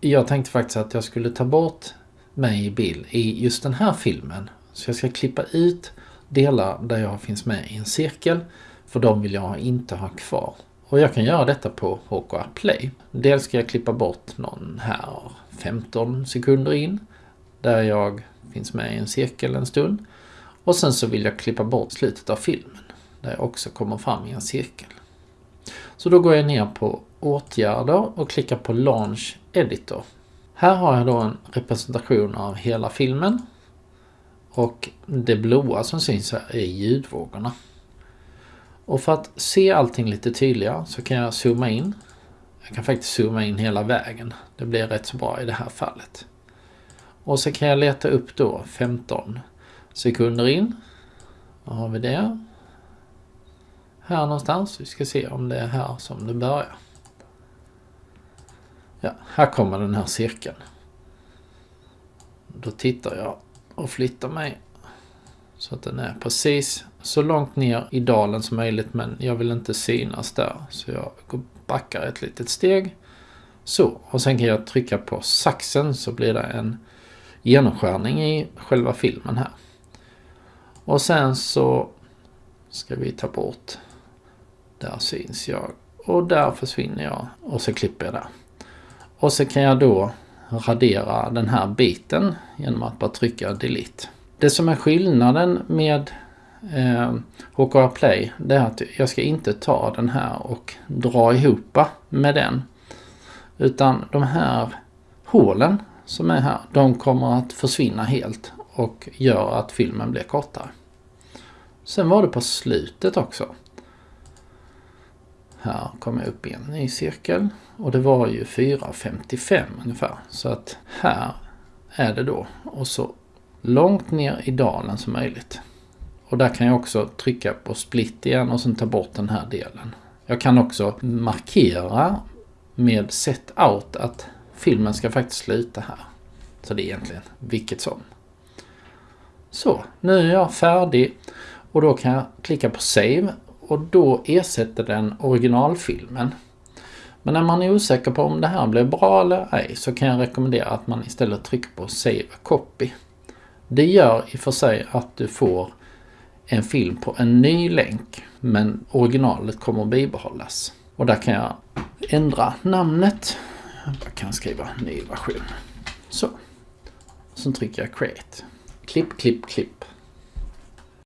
jag tänkte faktiskt att jag skulle ta bort mig i bild i just den här filmen. Så jag ska klippa ut delar där jag finns med i en cirkel. För de vill jag inte ha kvar. Och jag kan göra detta på HKR Play. Dels ska jag klippa bort någon här 15 sekunder in. Där jag finns med i en cirkel en stund. Och sen så vill jag klippa bort slutet av filmen. Där jag också kommer fram i en cirkel. Så då går jag ner på åtgärder och klickar på Launch Editor. Här har jag då en representation av hela filmen. Och det blåa som syns här är ljudvågorna. Och för att se allting lite tydligare så kan jag zooma in. Jag kan faktiskt zooma in hela vägen. Det blir rätt så bra i det här fallet. Och så kan jag leta upp då 15 sekunder in. Då har vi det. Här någonstans. Vi ska se om det är här som det börjar. Ja, här kommer den här cirkeln. Då tittar jag och flyttar mig så att den är precis så långt ner i dalen som möjligt men jag vill inte synas där. Så jag backar ett litet steg. Så, och sen kan jag trycka på saxen så blir det en genomskärning i själva filmen här. Och sen så ska vi ta bort. Där syns jag. Och där försvinner jag. Och så klipper jag där. Och så kan jag då radera den här biten genom att bara trycka delete. Det som är skillnaden med eh, HKR Play det är att jag ska inte ta den här och dra ihop med den. Utan de här hålen som är här, de kommer att försvinna helt och gör att filmen blir kortare. Sen var det på slutet också. Här kommer jag upp i en ny cirkel och det var ju 4.55 ungefär. Så att här är det då och så långt ner i dalen som möjligt. Och där kan jag också trycka på split igen och sen ta bort den här delen. Jag kan också markera med set out att filmen ska faktiskt sluta här. Så det är egentligen vilket som. Så, nu är jag färdig och då kan jag klicka på save och då ersätter den originalfilmen. Men när man är osäker på om det här blir bra eller ej så kan jag rekommendera att man istället trycker på Save a Copy. Det gör i och för sig att du får en film på en ny länk men originalet kommer att bibehållas. Och där kan jag ändra namnet. Jag kan skriva ny version. Så. Sen trycker jag Create. Klipp, klipp, klipp.